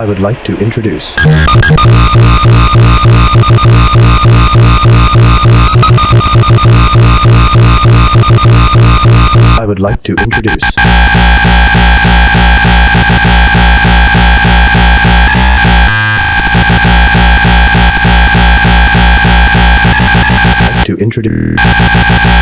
I would like to introduce. I would like to introduce. to introduce